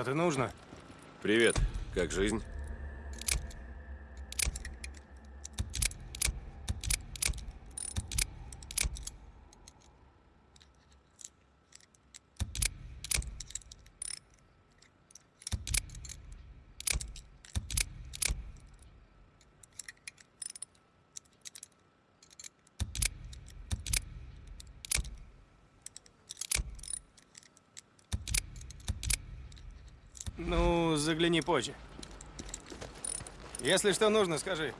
Что-то нужно? Привет. Как жизнь? Ну, загляни позже. Если что нужно, скажи.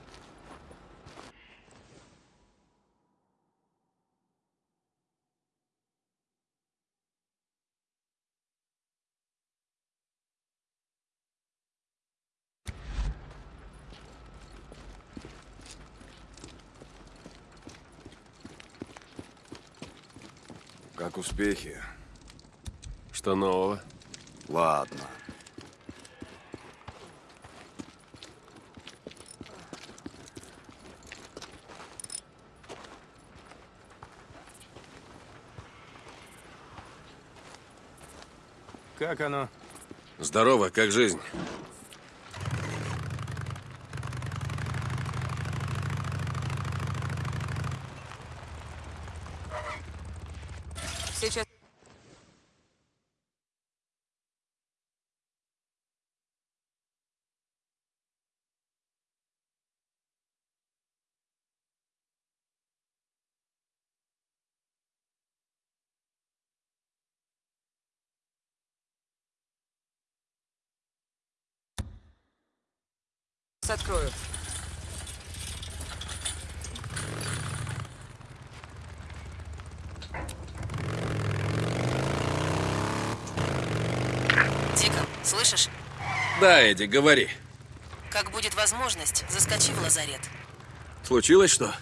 Как успехи? Что нового? Ладно. Как оно? Здорово, как жизнь? Сейчас... открою. Дикон, слышишь? Да, Эдди, говори. Как будет возможность, заскочи в лазарет. Случилось что?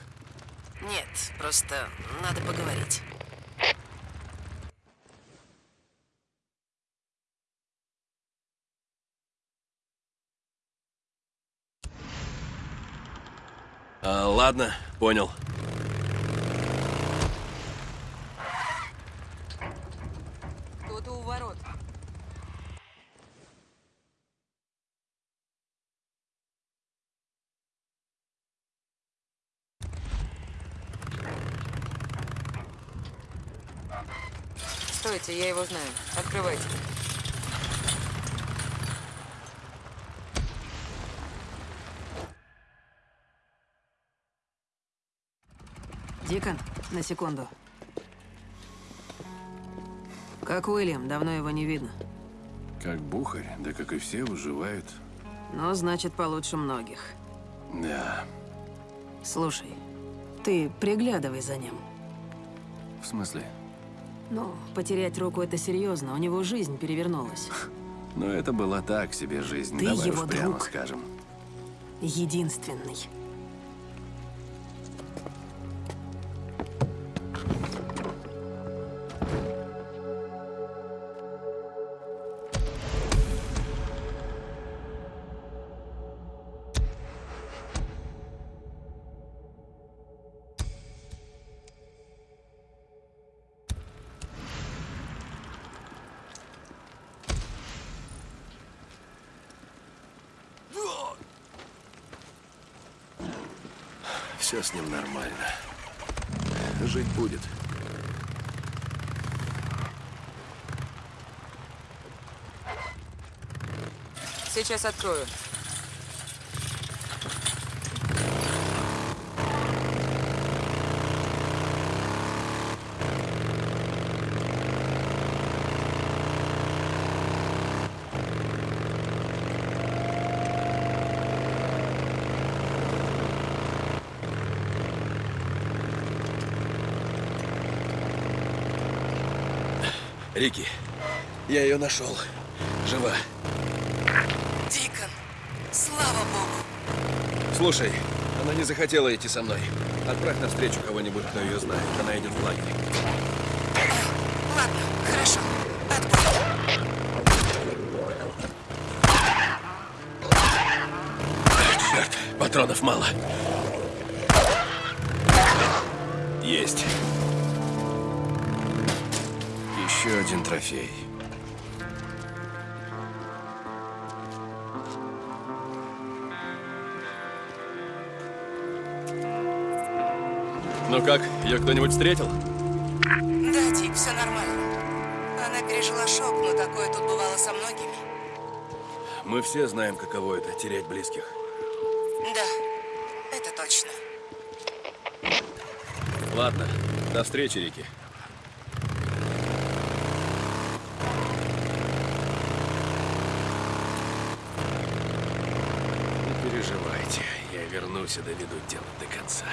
Нет, просто надо поговорить. А, ладно, понял. Кто-то у ворот. Стойте, я его знаю. Открывайте. Дикон, на секунду. Как Уильям, давно его не видно. Как бухарь, да как и все, выживают. Но значит, получше многих. Да. Слушай, ты приглядывай за ним. В смысле? Ну, потерять руку это серьезно, у него жизнь перевернулась. Но это была так себе жизнь, Ты давай его уж прямо друг. скажем. Единственный. С ним нормально. Жить будет. Сейчас открою. Рики, я ее нашел. Жива. Дикон, слава богу. Слушай, она не захотела идти со мной. Отправь навстречу кого-нибудь, кто ее знает. Она идет в лагерь. Ладно, хорошо. Отбой. Черт, патронов мало. Есть. Еще один трофей. Ну как, ее кто-нибудь встретил? Да, Тик, все нормально. Она пережила шок, но такое тут бывало со многими. Мы все знаем, каково это, терять близких. Да, это точно. Ладно, до встречи, Рики. Я вернусь и доведу дело до конца.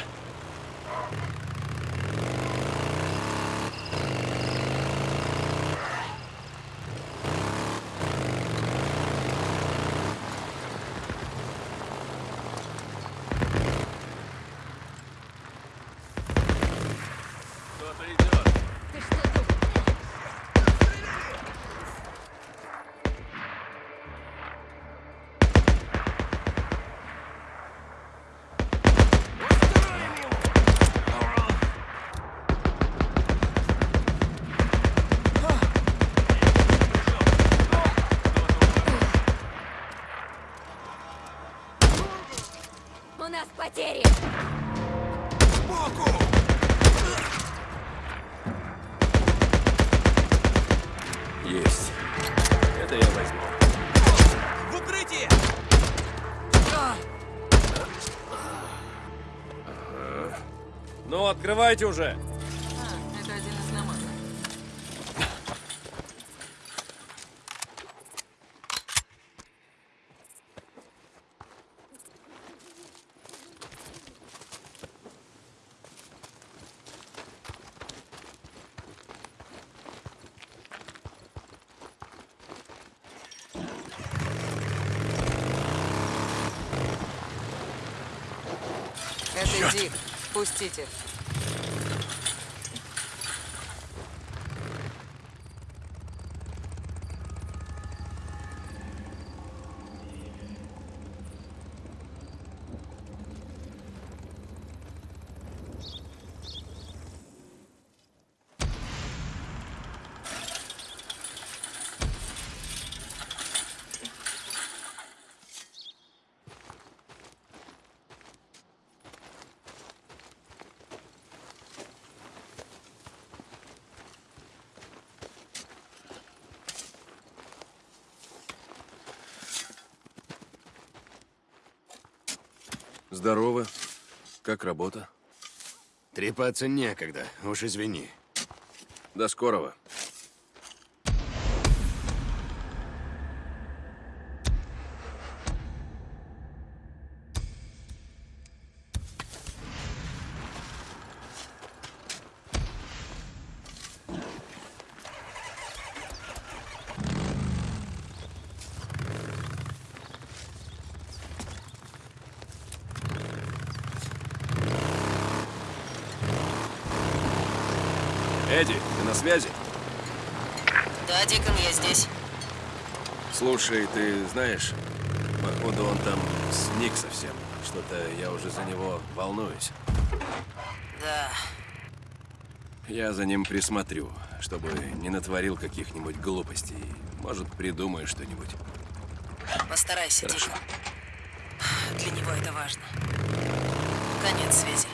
Открывайте уже! это один из намазов. Это Дик. Пустите. Здорово. Как работа? Трепаться некогда, уж извини. До скорого. Эдди, ты на связи? Да, Дикон, я здесь. Слушай, ты знаешь, походу он там сник совсем. Что-то я уже за него волнуюсь. Да. Я за ним присмотрю, чтобы не натворил каких-нибудь глупостей. Может, придумаю что-нибудь. Постарайся, Хорошо. Дикон. Для него это важно. Конец связи.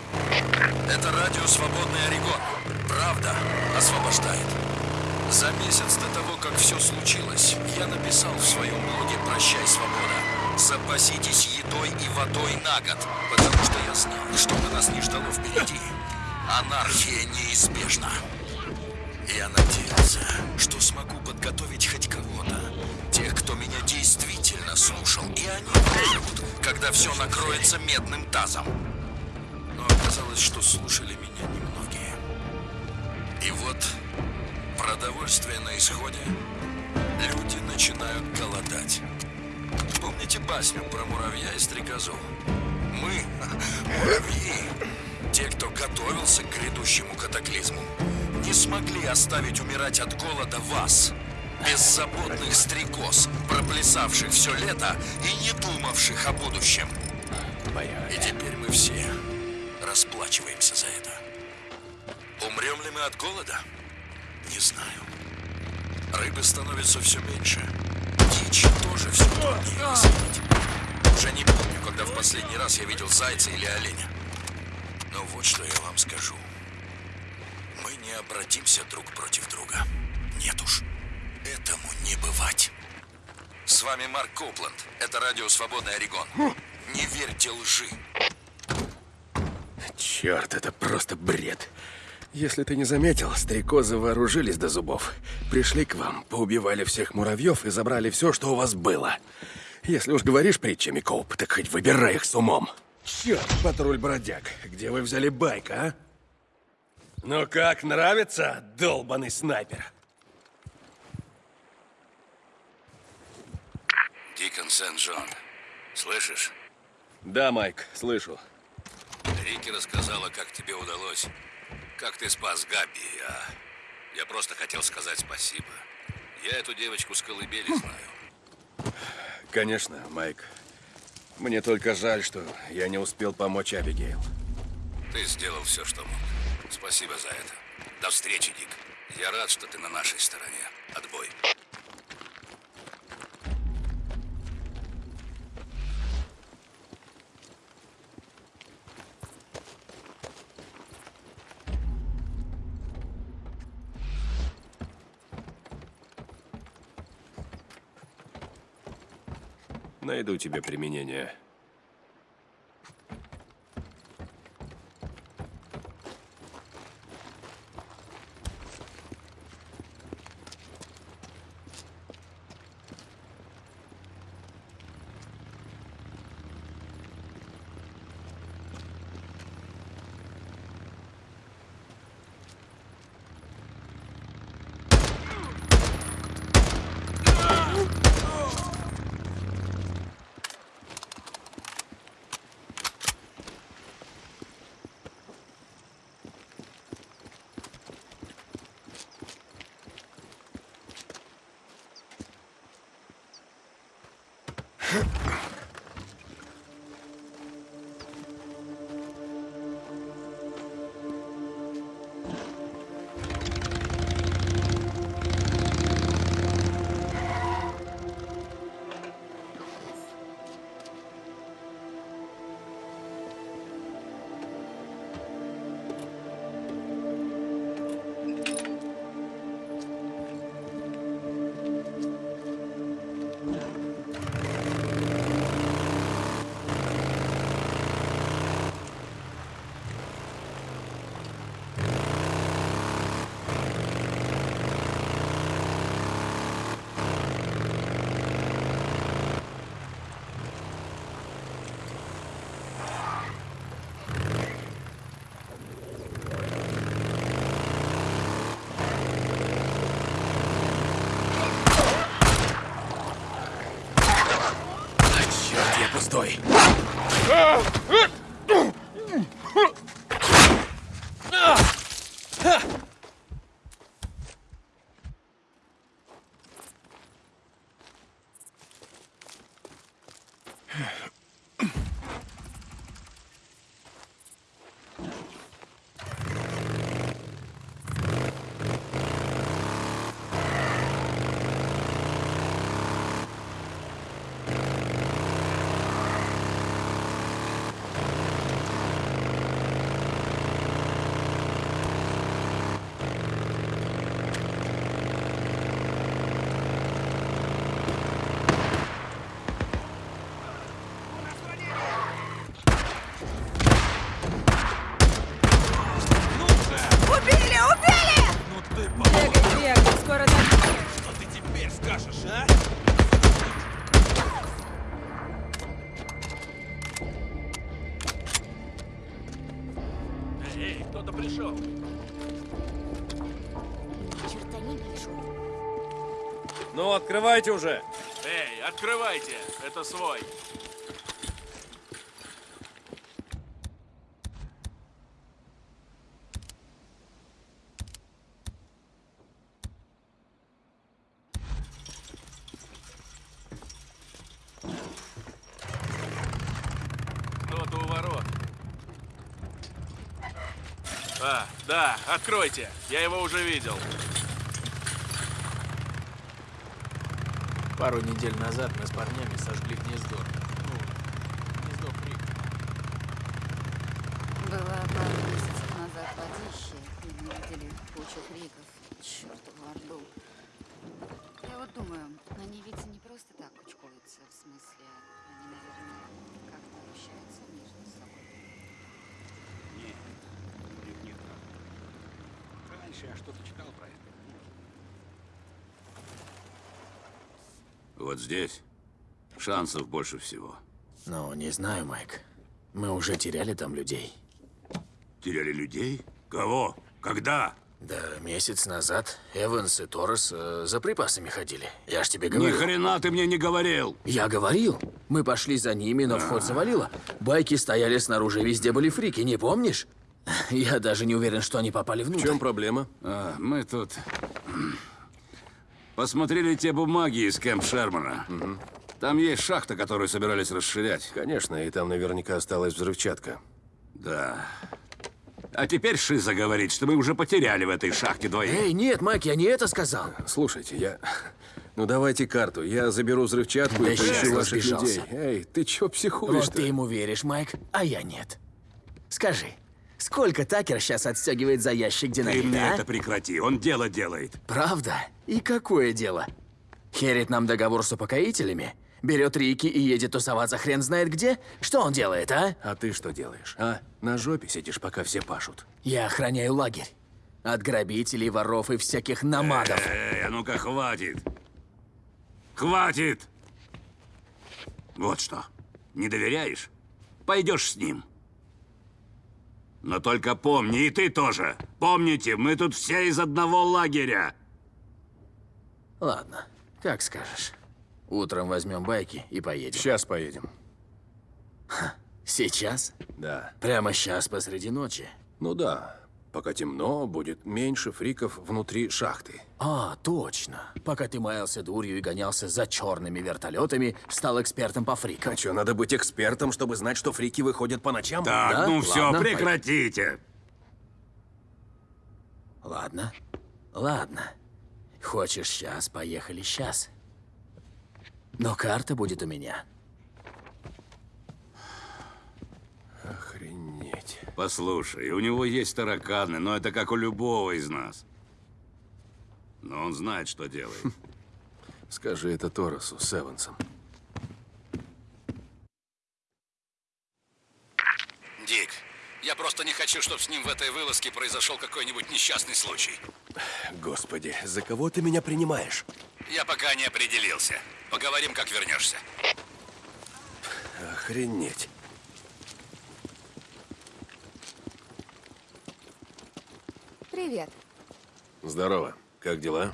Это радио «Свободный Орегон». Правда освобождает. За месяц до того, как все случилось, я написал в своем блоге «Прощай, свобода». Запаситесь едой и водой на год, потому что я знал, что бы нас не ждало впереди. Анархия неизбежна. Я надеялся, что смогу подготовить хоть кого-то. Тех, кто меня действительно слушал, и они выживут, когда все накроется медным тазом. Но оказалось, что слушали меня немногие. И вот продовольствие на исходе, люди начинают голодать. Помните басню про муравья и стрекозу? Мы, муравьи, те, кто готовился к грядущему катаклизму, не смогли оставить умирать от голода вас, беззаботных стрекоз, проплясавших все лето и не думавших о будущем. И теперь мы все расплачиваемся за это. Умрем ли мы от голода? Не знаю. Рыбы становится все меньше. Дичь тоже все труднее высадить. Уже не помню, когда в последний раз я видел зайца или оленя. Но вот что я вам скажу. Мы не обратимся друг против друга. Нет уж. Этому не бывать. С вами Марк Копланд. Это радио «Свободный Орегон». Не верьте лжи. Черт, это просто бред. Если ты не заметил, стрекозы вооружились до зубов. Пришли к вам, поубивали всех муравьев и забрали все, что у вас было. Если уж говоришь притчами, Коуп, так хоть выбирай их с умом. Черт, патруль бродяг, где вы взяли байк, а? Ну как, нравится, долбаный снайпер? Дикон Сент-Джон. Слышишь? Да, Майк, слышу. Рики рассказала, как тебе удалось. Как ты спас Габи, а я просто хотел сказать спасибо. Я эту девочку с колыбели знаю. Конечно, Майк. Мне только жаль, что я не успел помочь Абигейл. Ты сделал все, что мог. Спасибо за это. До встречи, Дик. Я рад, что ты на нашей стороне. Отбой. Найду тебе применение. Открывайте уже. Эй, открывайте, это свой. А, откройте. Я его уже видел. Пару недель назад мы с парнями сожгли гнездо. Ну, гнездо Крик. Была пару месяцев назад водище, и мы видели кучу криков. Чёртов орду. Я вот думаю, они ведь не просто так кучкуются, в смысле, они, наверное, как-то общаются между собой. Нет, у них нет прав. Раньше я что-то читал про это. Вот здесь шансов больше всего. Ну, не знаю, Майк. Мы уже теряли там людей. Теряли людей? Кого? Когда? Да, месяц назад Эванс и Торрес э, за припасами ходили. Я ж тебе Ни говорил. хрена ты мне не говорил. Я говорил. Мы пошли за ними, но вход завалило. Байки стояли снаружи, везде были фрики, не помнишь? Я даже не уверен, что они попали В внутрь. чем проблема? А, мы тут посмотрели те бумаги из Кэмп Шермана. Там есть шахта, которую собирались расширять. Конечно, и там наверняка осталась взрывчатка. Да. А теперь Шиза говорит, что мы уже потеряли в этой шахте двоих. Эй, нет, Майк, я не это сказал. Слушайте, я... Ну давайте карту. Я заберу взрывчатку Да и поищу ваших людей. Эй, ты чё психуешь Вот ты ему веришь, Майк, а я нет. Скажи, сколько Такер сейчас отстегивает за ящик Ты динамита, мне а? это прекрати, он дело делает. Правда? И какое дело? Херит нам договор с упокоителями? Берет Рики и едет тусоваться хрен знает где? Что он делает, а? А ты что делаешь, а? На жопе сидишь, пока все пашут. Я охраняю лагерь. От грабителей, воров и всяких намадов. Эй, а ну-ка, хватит. Хватит! Вот что, не доверяешь? Пойдешь с ним. Но только помни, и ты тоже. Помните, мы тут все из одного лагеря. Ладно, как скажешь. Утром возьмем байки и поедем. Сейчас поедем. Сейчас? Да. Прямо сейчас посреди ночи? Ну да. Пока темно, будет меньше фриков внутри шахты. А, точно. Пока ты маялся дурью и гонялся за черными вертолетами, стал экспертом по фрикам. А что, надо быть экспертом, чтобы знать, что фрики выходят по ночам? Так, Да? ну все, Ладно, прекратите. Ладно, ладно. Хочешь сейчас, поехали сейчас. Но карта будет у меня. Охренеть. Послушай, у него есть тараканы, но это как у любого из нас. Но он знает, что делает. Скажи это Торосу с Эвансом. Дик, я просто не хочу, чтобы с ним в этой вылазке произошел какой-нибудь несчастный случай. Господи, за кого ты меня принимаешь? Я пока не определился. Поговорим, как вернешься. Охренеть. Привет. Здорово. Как дела?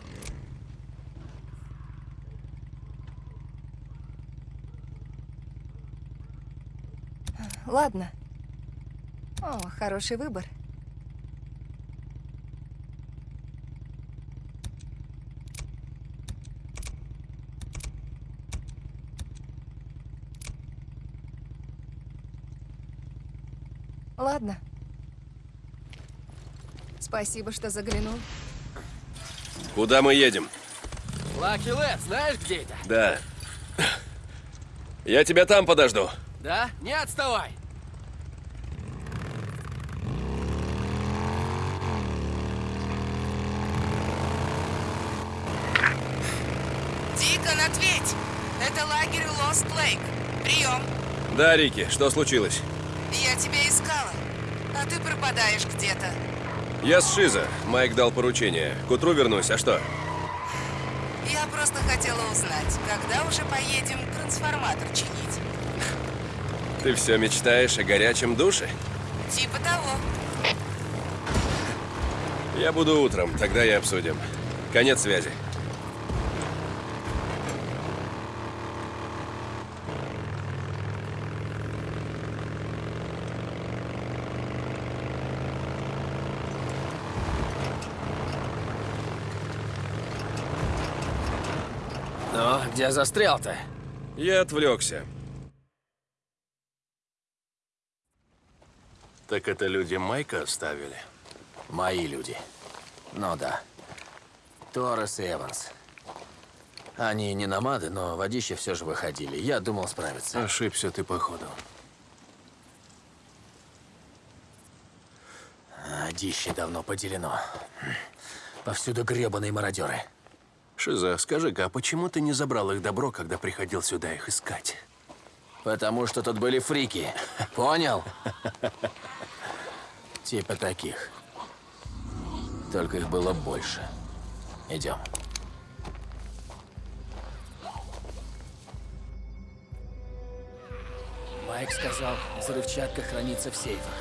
Ладно. О, хороший выбор. Ладно. Спасибо, что заглянул. Куда мы едем? Лаки Лэд, знаешь, где это? Да. Я тебя там подожду. Да? Не отставай! Дикон, ответь! Это лагерь Лост Лейк. Прием. Да, Рики, что случилось? Я тебя искала. А ты пропадаешь где-то. Я с Шиза. Майк дал поручение. К утру вернусь, а что? Я просто хотела узнать, когда уже поедем трансформатор чинить. Ты все мечтаешь о горячем душе? Типа того. Я буду утром, тогда и обсудим. Конец связи. Где застрял-то? Я отвлекся. Так это люди Майка оставили? Мои люди. Ну да. Торрес и Эванс. Они не намады, но водище все же выходили. Я думал справиться. Ошибся ты, походу. Водище давно поделено. Повсюду гребаные мародеры. Шиза, скажи-ка, а почему ты не забрал их добро, когда приходил сюда их искать? Потому что тут были фрики. Понял? Типа таких. Только их было больше. Идем. Майк сказал, взрывчатка хранится в сейфах.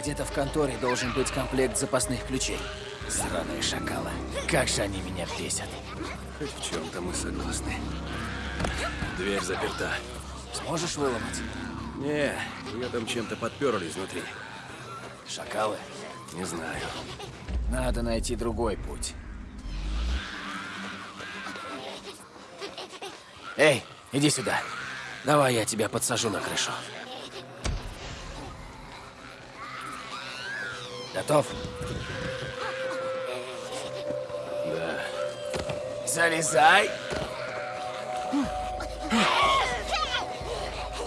Где-то в конторе должен быть комплект запасных ключей. Сраные шакалы. Как же они меня бесят. В чем-то мы согласны. Дверь заперта. Сможешь выломать? Не, ее там чем-то подперли изнутри. Шакалы? Не знаю. Надо найти другой путь. Эй, иди сюда. Давай я тебя подсажу на крышу. Готов? Да. Залезай.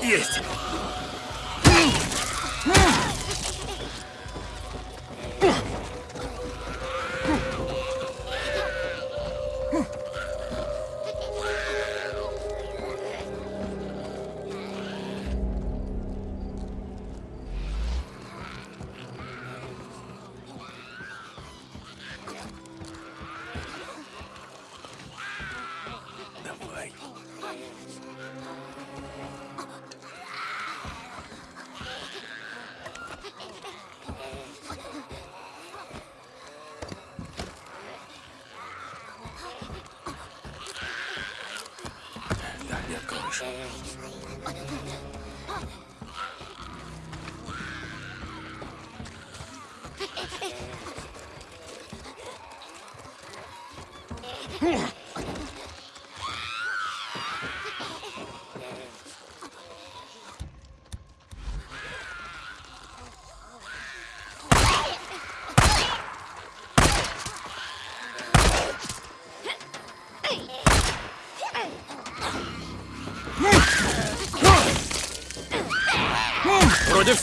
Есть! Не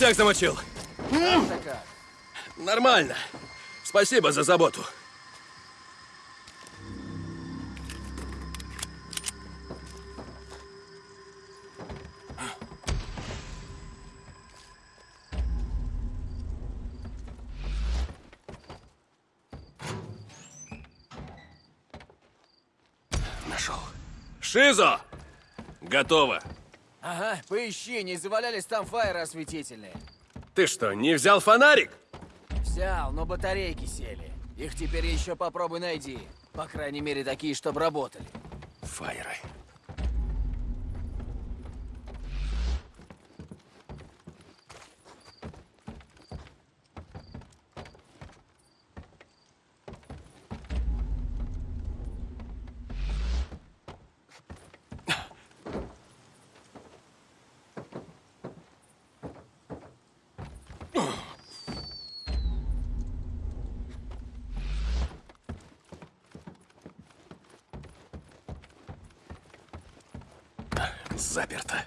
всех замочил. Нормально. Спасибо за заботу. Нашел. Шизо! Готово. Ага, поищи, не завалялись там фаеры осветительные. Ты что, не взял фонарик? Взял, но батарейки сели. Их теперь еще попробуй найди. По крайней мере, такие, чтобы работали. Фаеры. Заперто.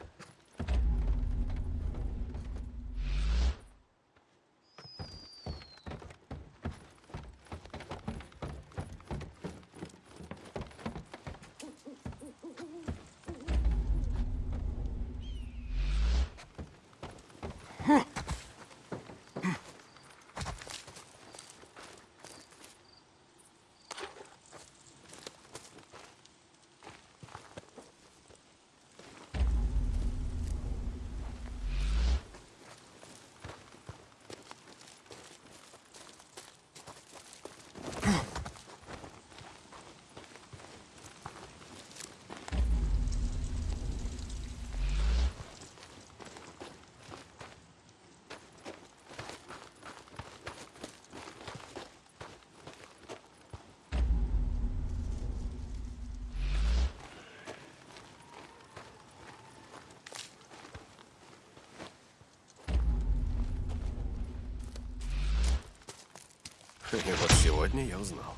И вот сегодня я узнал.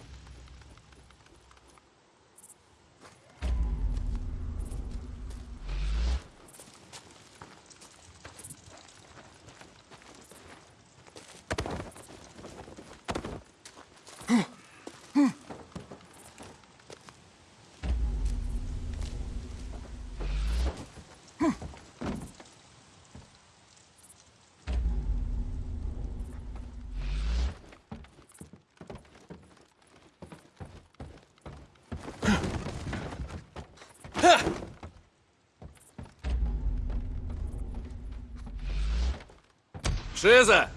Шиза!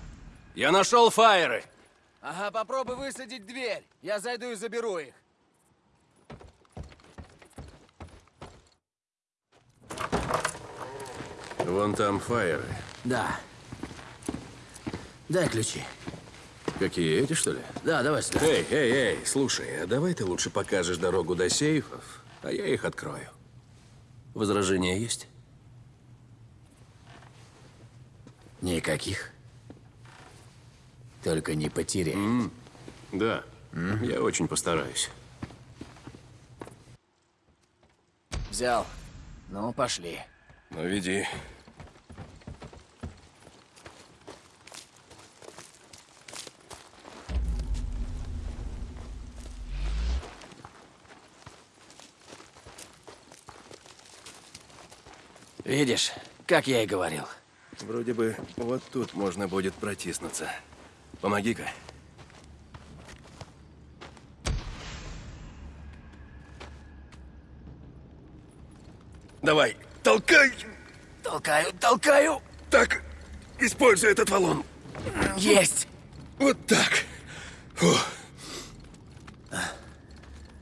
Я нашел фаеры! Ага, попробуй высадить дверь. Я зайду и заберу их. Вон там фаеры. Да. Дай ключи. Какие, эти, что ли? Да, давай сюда. Эй, эй, эй, слушай, а давай ты лучше покажешь дорогу до сейфов, а я их открою. Возражения есть? Никаких. Только не потеряй. Да, я очень постараюсь. Взял. Ну, пошли. Ну, веди. Видишь, как я и говорил. Вроде бы вот тут можно будет протиснуться. Помоги-ка. Давай, толкай! Толкаю, толкаю! Так, используй этот валун. Есть! Вот так. Фу.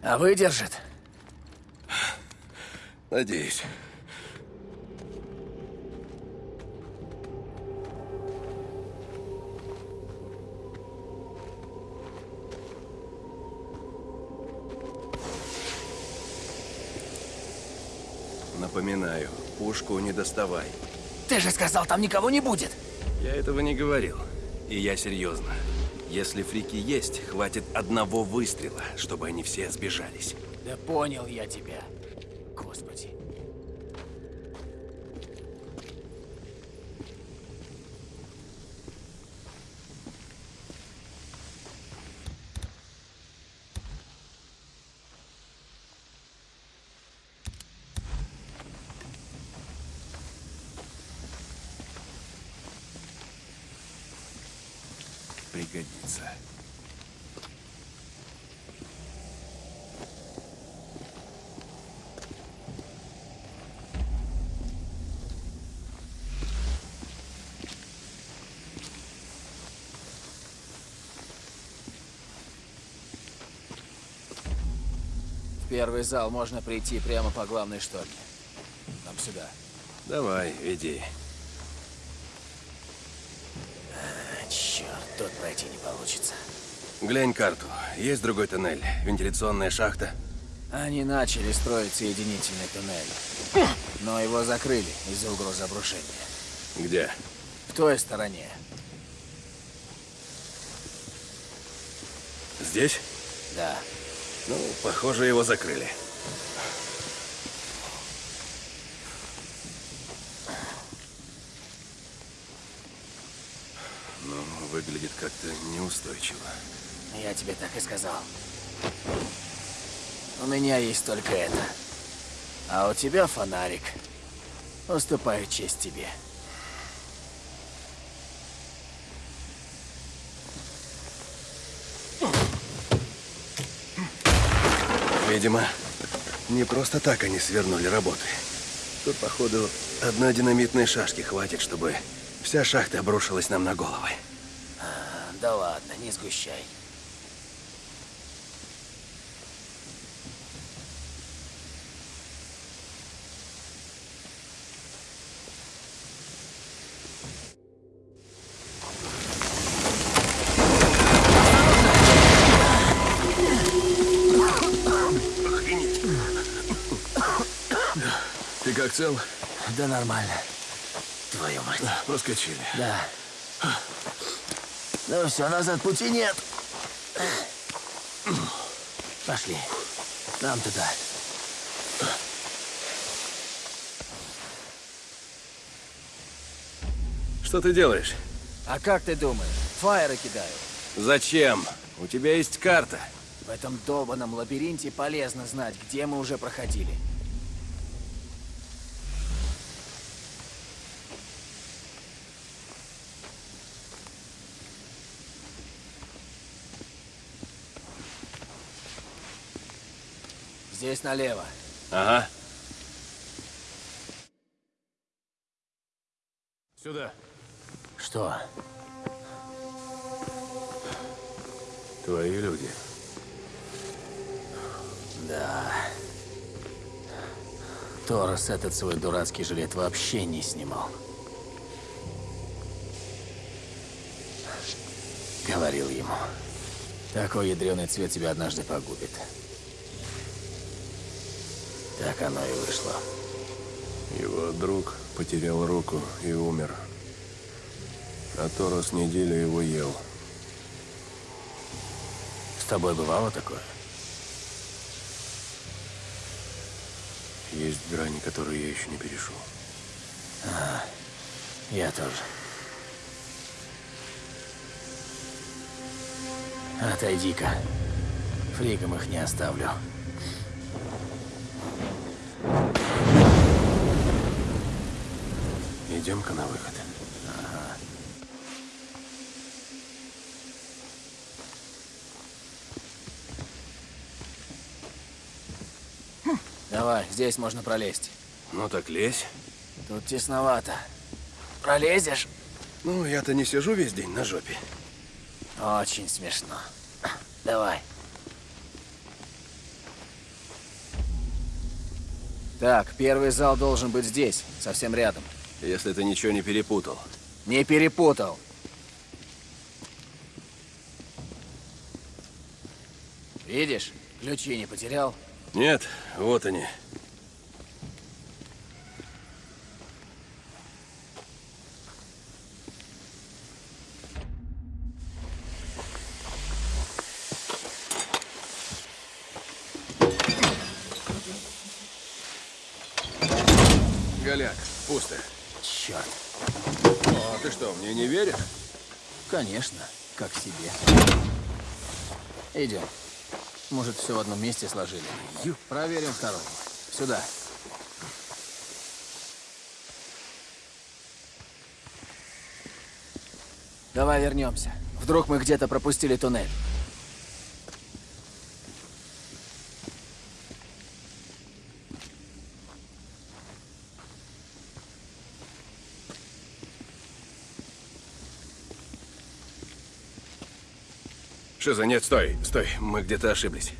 А выдержит? Надеюсь. Напоминаю, пушку не доставай. Ты же сказал, там никого не будет. Я этого не говорил. И я серьезно. Если фрики есть, хватит одного выстрела, чтобы они все сбежались. Да понял я тебя. Господи. В первый зал можно прийти прямо по главной шторке. Нам сюда. Давай, веди. А, черт, тут пройти не получится. Глянь карту. Есть другой тоннель? Вентиляционная шахта? Они начали строить соединительный туннель. Но его закрыли из-за угрозы обрушения. Где? В той стороне. Здесь? Ну, похоже, его закрыли. Ну, выглядит как-то неустойчиво. Я тебе так и сказал. У меня есть только это. А у тебя фонарик. Уступаю честь тебе. Видимо, не просто так они свернули работы. Тут, походу, одной динамитной шашки хватит, чтобы вся шахта обрушилась нам на головы. А, да ладно, не сгущай. Как цел? Да нормально. Твою мать. Проскочили. Да. Ну все, назад пути нет. Пошли. Нам туда. Что ты делаешь? А как ты думаешь? Фаеры кидаю. Зачем? У тебя есть карта. В этом долбанном лабиринте полезно знать, где мы уже проходили. Здесь налево. Ага. Сюда. Что? Твои люди. Да. Торос этот свой дурацкий жилет вообще не снимал. Говорил ему. Такой ядреный цвет тебя однажды погубит. Так оно и вышло. Его друг потерял руку и умер. А Торос неделю его ел. С тобой бывало такое? Есть грани, которые я еще не перешел. А, я тоже. Отойди-ка. Фриком их не оставлю. Идем-ка на выход. Ага. Давай, здесь можно пролезть. Ну так лезь. Тут тесновато. Пролезешь? Ну, я-то не сижу весь день на жопе. Очень смешно. Давай. Так, первый зал должен быть здесь, совсем рядом. Если ты ничего не перепутал. Не перепутал. Видишь, ключи не потерял. Нет, вот они. Голяк, пусто. Черт. О, ты что, мне не веришь? Конечно, как себе. Идем. Может, все в одном месте сложили. Проверим второй. Сюда. Давай вернемся. Вдруг мы где-то пропустили туннель. Шиза, нет, стой, стой. Мы где-то ошиблись.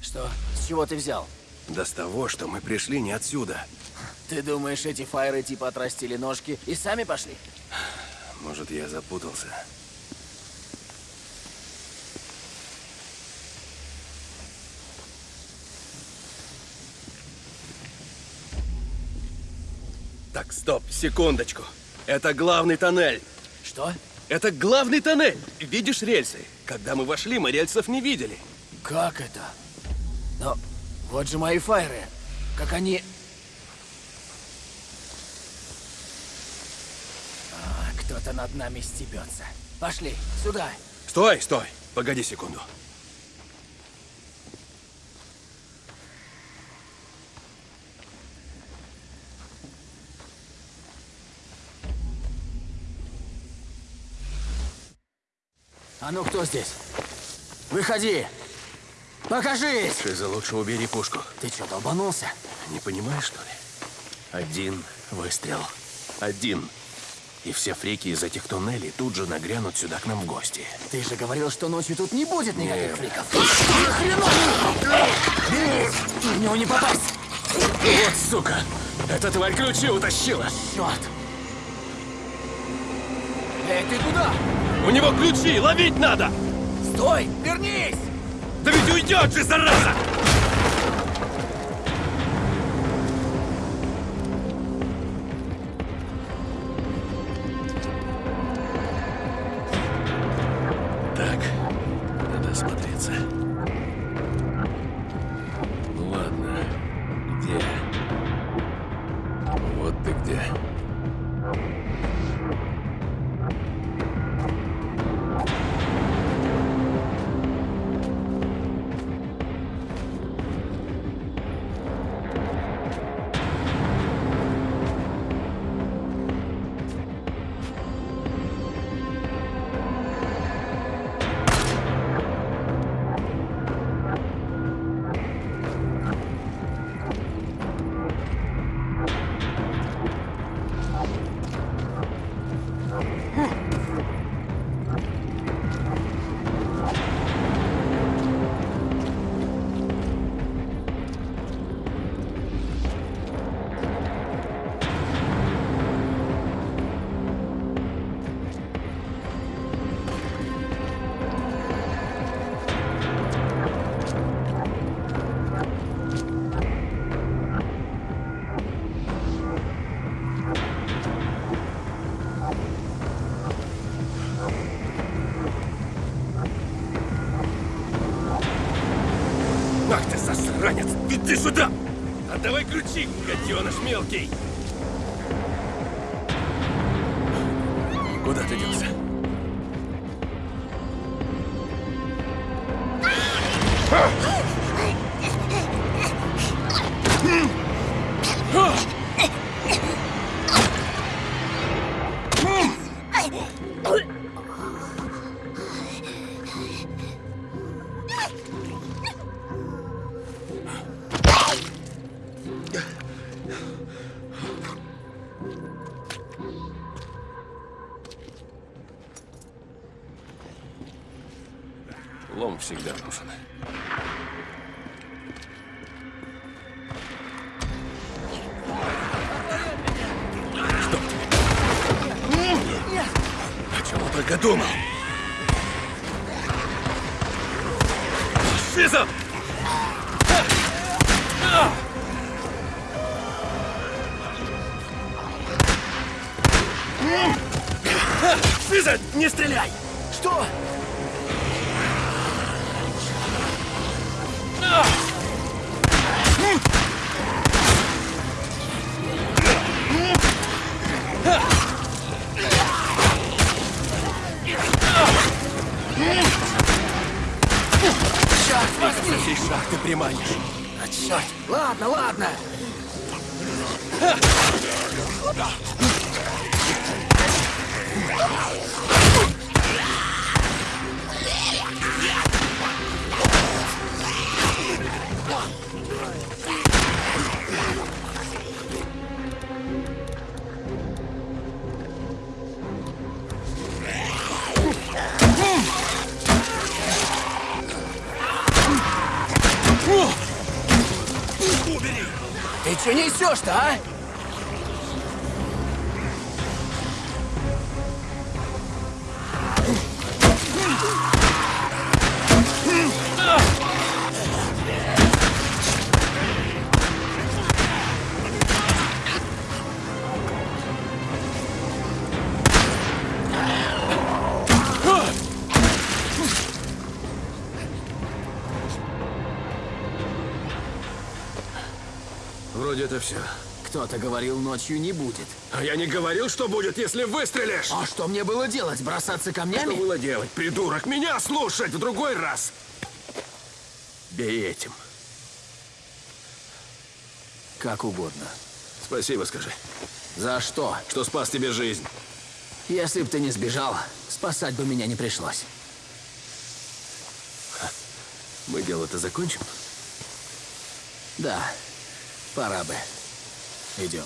Что? С чего ты взял? Да с того, что мы пришли не отсюда. Ты думаешь, эти фаеры типа отрастили ножки и сами пошли? Может, я запутался. Так, стоп, секундочку. Это главный тоннель. Что? Это главный тоннель. Видишь рельсы? Когда мы вошли, мы рельсов не видели. Как это? Но вот же мои фаеры. Как они... А, Кто-то над нами стебется. Пошли, сюда. Стой, стой. Погоди секунду. А ну кто здесь? Выходи! Покажись! Шиза, лучше убери пушку. Ты что, долбанулся? Не понимаешь, что ли? Один выстрел. Один. И все фрики из этих туннелей тут же нагрянут сюда к нам в гости. Ты же говорил, что ночью тут не будет никаких Нет. фриков. Бей! В него не попасть! Вот сука! Эта тварь ключи утащила! Черт! Эй, ты куда? У него ключи! Ловить надо! Стой! Вернись! Да ведь уйдет же, зараза! Мелкий! Всей шахты приманишь. А черт! Ладно, ладно! Ты несешь-то, а? Все. Кто-то говорил, ночью не будет. А я не говорил, что будет, если выстрелишь! А что мне было делать? Бросаться камнями? Что было делать, придурок? Меня слушать в другой раз! Бей этим. Как угодно. Спасибо, скажи. За что? Что спас тебе жизнь. Если б ты не сбежал, спасать бы меня не пришлось. Мы дело-то закончим? Да, пора бы. Идем.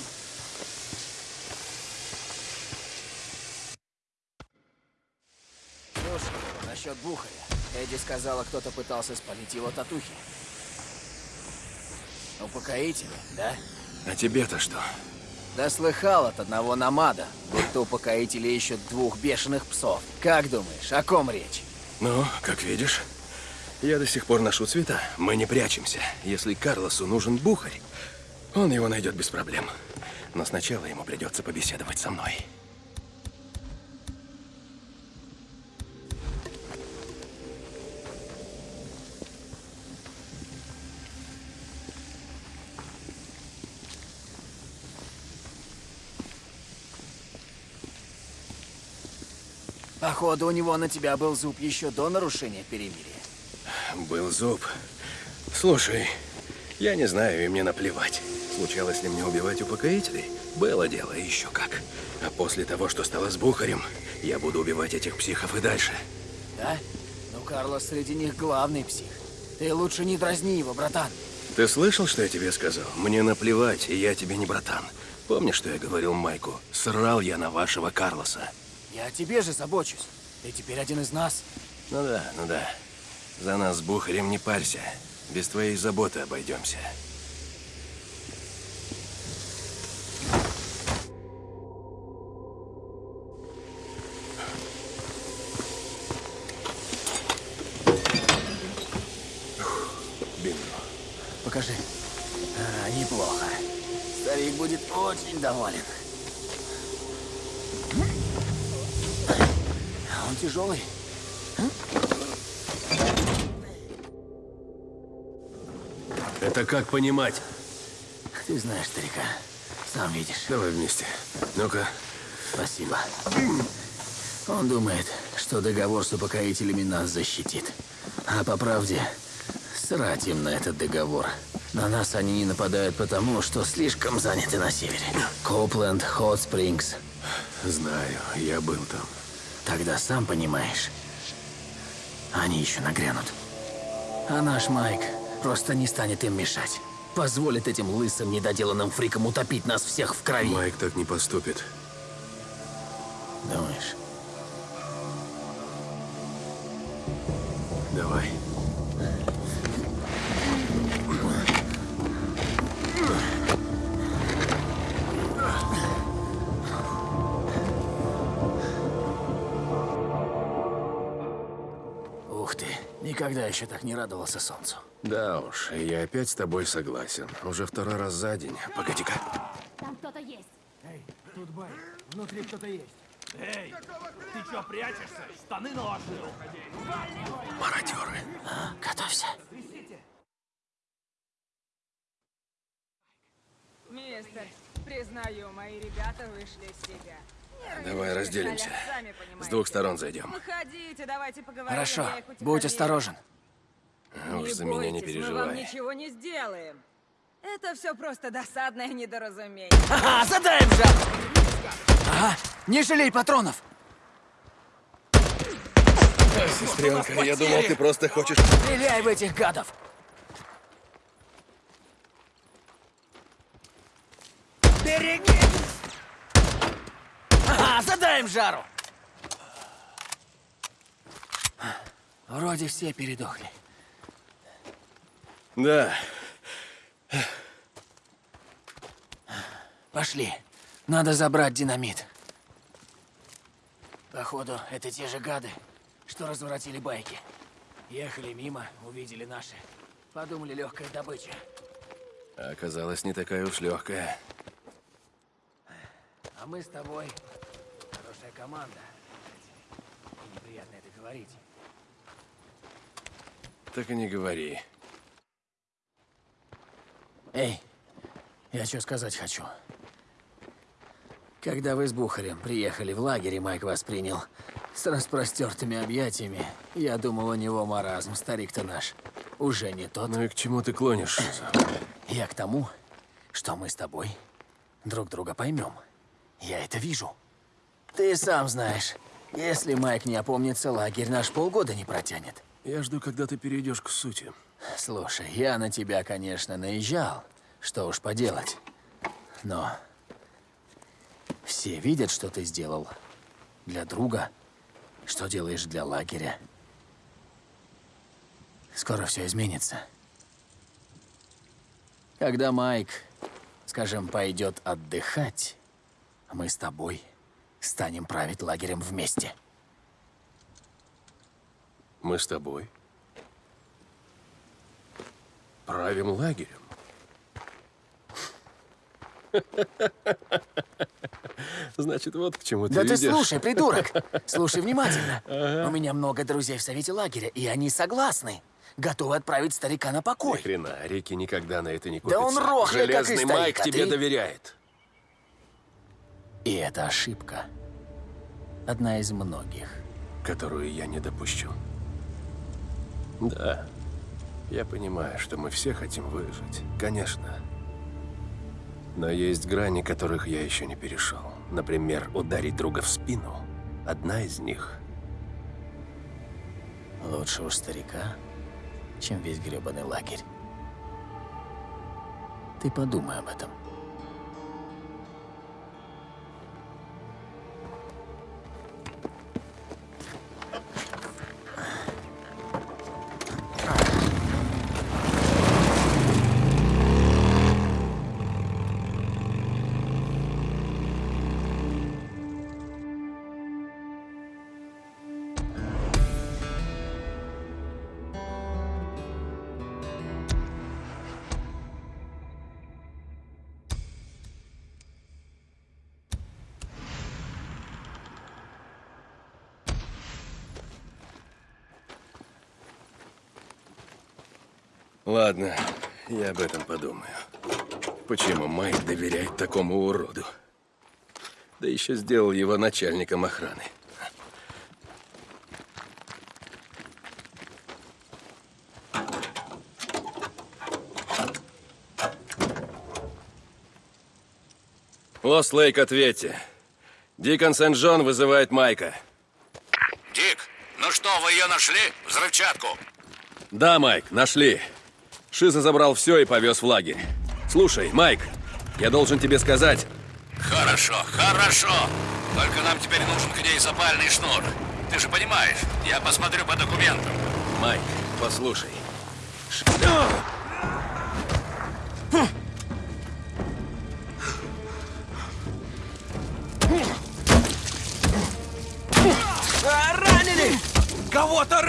Слушай, насчет Бухаря. Эдди сказала, кто-то пытался спалить его татухи. Упокоители, да? А тебе-то что? Да слыхал от одного намада, будто упокоители ищут двух бешеных псов. Как думаешь, о ком речь? Ну, как видишь, я до сих пор ношу цвета. Мы не прячемся. Если Карлосу нужен бухарь, он его найдет без проблем. Но сначала ему придется побеседовать со мной. Походу, у него на тебя был зуб еще до нарушения перемирия. Был зуб. Слушай, я не знаю, и мне наплевать. Случалось ли мне убивать упокоителей? Было дело, еще как. А после того, что стало с Бухарем, я буду убивать этих психов и дальше. Да? Ну, Карлос среди них главный псих. Ты лучше не дразни его, братан. Ты слышал, что я тебе сказал? Мне наплевать, и я тебе не братан. Помнишь, что я говорил Майку? Срал я на вашего Карлоса. Я о тебе же забочусь. Ты теперь один из нас. Ну да, ну да. За нас с Бухарем не парься. Без твоей заботы обойдемся. Очень доволен. А Он тяжелый. Это как понимать? Ты знаешь старика. Сам видишь. Давай вместе. Ну-ка. Спасибо. Он думает, что договор с упокоителями нас защитит. А по правде, срать им на этот договор. На нас они не нападают потому, что слишком заняты на севере. Копленд, Хот Спрингс. Знаю, я был там. Тогда сам понимаешь, они еще нагрянут. А наш Майк просто не станет им мешать. Позволит этим лысым, недоделанным фрикам утопить нас всех в крови. Майк так не поступит. Думаешь? Давай. Никогда еще так не радовался солнцу. Да уж, я опять с тобой согласен. Уже второй раз за день. Погоди-ка. Там кто-то есть. Эй, тут бай. Внутри кто-то есть. Эй, ты чё прячешься? Штаны наложил. Мародеры. А, готовься. Мистер, признаю, мои ребята вышли из себя. Давай разделимся. С двух сторон зайдем. Выходите, давайте поговорим. Хорошо, будь осторожен. А Уж за меня не бойтесь, Мы вам переживай. ничего не сделаем. Это все просто досадное недоразумение. Ага, задаем же! Ага, не жалей патронов! Сестренка, я думал, ты просто хочешь... Стреляй в этих гадов! Берегись! Ага, задаем жару! Вроде все передохли. Да. Пошли. Надо забрать динамит. Походу, это те же гады, что разворотили байки. Ехали мимо, увидели наши. Подумали, легкая добыча. А Оказалось, не такая уж легкая. А мы с тобой команда. Неприятно это говорить. Так и не говори. Эй, я что сказать хочу. Когда вы с Бухарем приехали в лагерь, и Майк вас принял с распростертыми объятиями, я думал, у него маразм, старик-то наш. Уже не тот. Ну и к чему ты клонишь? Я к тому, что мы с тобой друг друга поймем. Я это вижу. Ты сам знаешь, если Майк не опомнится, лагерь наш полгода не протянет. Я жду, когда ты перейдешь к сути. Слушай, я на тебя, конечно, наезжал. Что уж поделать. Но все видят, что ты сделал для друга, что делаешь для лагеря. Скоро все изменится. Когда Майк, скажем, пойдет отдыхать, мы с тобой станем править лагерем вместе. Мы с тобой. Правим лагерем. Значит, вот к чему ты Да ты ведешь. слушай, придурок! Слушай внимательно. У меня много друзей в совете лагеря, и они согласны. Готовы отправить старика на Ни покой. хрена, Рики никогда на это не Да купится. он рохлей, как и Железный старик, Майк а тебе ты? доверяет. И это ошибка. Одна из многих. Которую я не допущу. Да, я понимаю, что мы все хотим выжить. Конечно. Но есть грани, которых я еще не перешел. Например, ударить друга в спину. Одна из них. Лучше уж старика, чем весь гребаный лагерь. Ты подумай об этом. Ладно, Я об этом подумаю. Почему Майк доверяет такому уроду? Да еще сделал его начальником охраны. Лост Лейк, ответьте. Дикон Сент-Джон вызывает Майка. Дик, ну что, вы ее нашли? Взрывчатку. Да, Майк, нашли. Шиза забрал все и повез в лагерь. Слушай, Майк, я должен тебе сказать... Хорошо, хорошо. Только нам теперь нужен к ней запальный шнур. Ты же понимаешь, я посмотрю по документам. Майк, послушай. ранили! Кого-то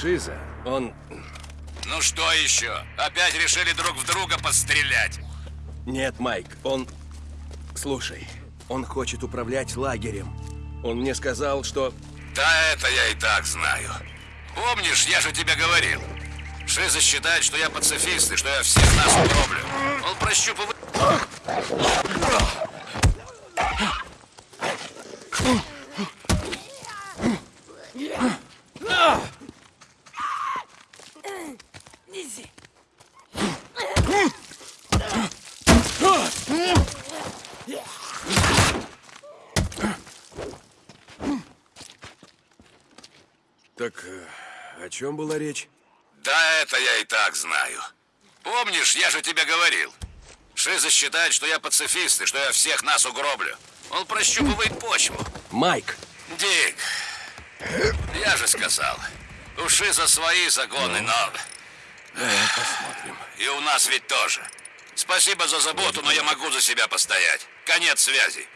Шиза, он... Ну что еще? Опять решили друг в друга пострелять? Нет, Майк, он... Слушай, он хочет управлять лагерем. Он мне сказал, что... Да это я и так знаю. Помнишь, я же тебе говорил. Шиза считает, что я пацифист и что я всех нас угроблю. Он прощупывает... Так э, о чем была речь? Да это я и так знаю. Помнишь, я же тебе говорил. Шиза считает, что я пацифист и что я всех нас угроблю. Он прощупывает почву. Майк! Дик, я же сказал. У Шиза свои законы, но... посмотрим. И у нас ведь тоже. Спасибо за заботу, но я могу за себя постоять. Конец связи.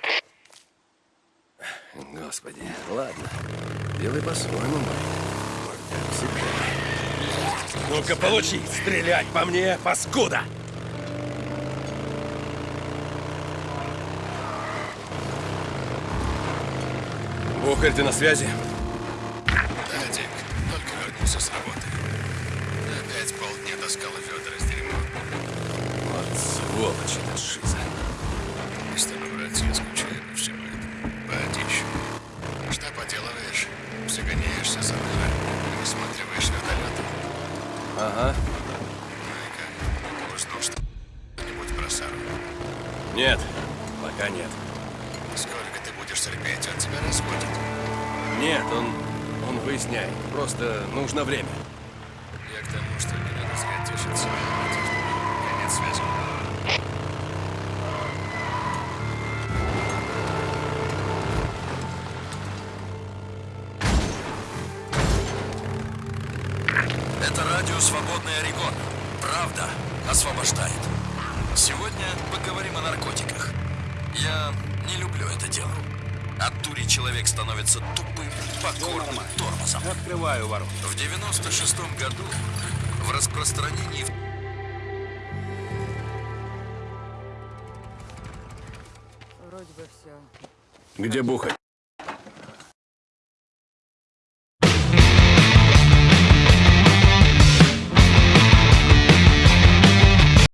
Господи, ладно. Делай по-своему, Майк. Ну-ка, получи! Стрелять по мне, паскуда! Бухарь, ты на связи? Да, только вернулся с работы. Пока нет. Сколько ты будешь терпеть, он тебя разводит. Нет, он... он выясняет. Просто нужно время. Я к тому, что не надо зря тешиться. В 96-м году в распространении... Вроде бы все. Где Бухарь?